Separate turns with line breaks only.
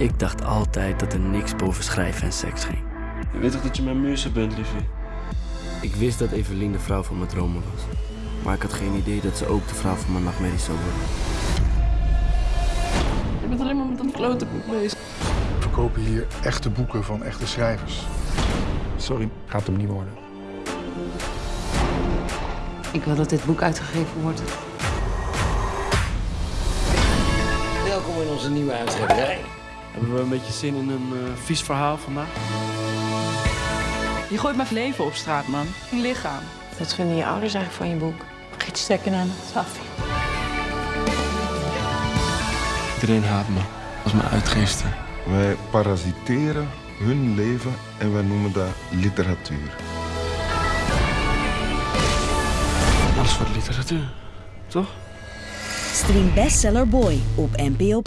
Ik dacht altijd dat er niks boven schrijven en seks ging.
Je weet toch dat je mijn muze bent, liefie?
Ik wist dat Evelien de vrouw van mijn dromen was. Maar ik had geen idee dat ze ook de vrouw van mijn nachtmerries zou worden.
Je bent alleen maar met dat klote boek bezig.
We verkopen hier echte boeken van echte schrijvers.
Sorry.
Gaat hem niet worden.
Ik wil dat dit boek uitgegeven wordt.
Welkom in onze nieuwe uitgeverij.
Hebben we een beetje zin in een eh, vies verhaal vandaag?
Je gooit mijn leven op straat, man. Mijn lichaam.
Wat vinden je ouders eigenlijk van je boek? Giet stekken aan Safi.
Iedereen haat me. Als mijn uitgeesten.
Wij parasiteren hun leven en wij noemen dat literatuur.
Alles voor de literatuur. Toch?
Stream Bestseller Boy op NPO+.